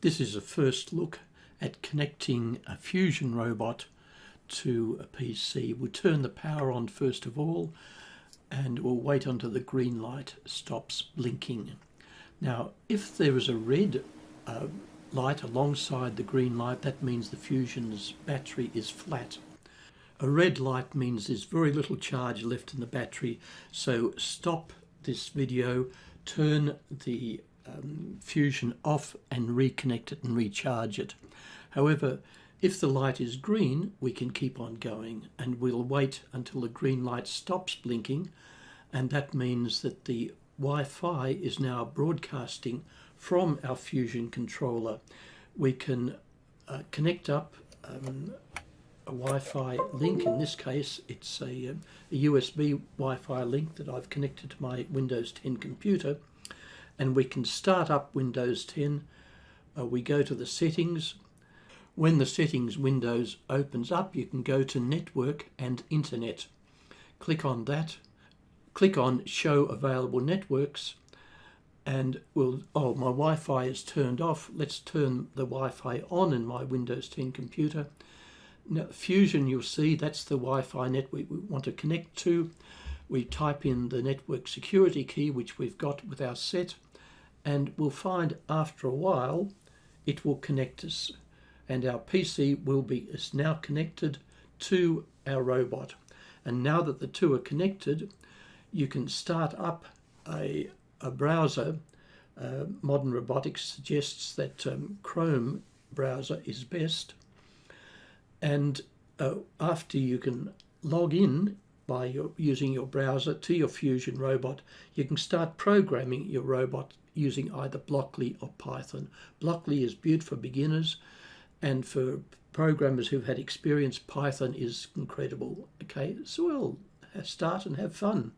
This is a first look at connecting a Fusion robot to a PC. We'll turn the power on first of all and we'll wait until the green light stops blinking. Now if there is a red uh, light alongside the green light that means the Fusion's battery is flat. A red light means there's very little charge left in the battery so stop this video, turn the um, Fusion off and reconnect it and recharge it. However, if the light is green, we can keep on going and we'll wait until the green light stops blinking and that means that the Wi-Fi is now broadcasting from our Fusion controller. We can uh, connect up um, a Wi-Fi link. In this case, it's a, um, a USB Wi-Fi link that I've connected to my Windows 10 computer and we can start up Windows 10. Uh, we go to the settings. When the settings windows opens up, you can go to network and internet. Click on that. Click on show available networks and we'll, oh, my Wi-Fi is turned off. Let's turn the Wi-Fi on in my Windows 10 computer. Now, Fusion, you'll see that's the Wi-Fi network we want to connect to. We type in the network security key, which we've got with our set and we'll find after a while it will connect us and our PC will be is now connected to our robot. And now that the two are connected you can start up a, a browser. Uh, modern robotics suggests that um, Chrome browser is best. And uh, after you can log in by your, using your browser to your Fusion robot, you can start programming your robot using either Blockly or Python. Blockly is good for beginners and for programmers who've had experience, Python is incredible. Okay, so we'll start and have fun.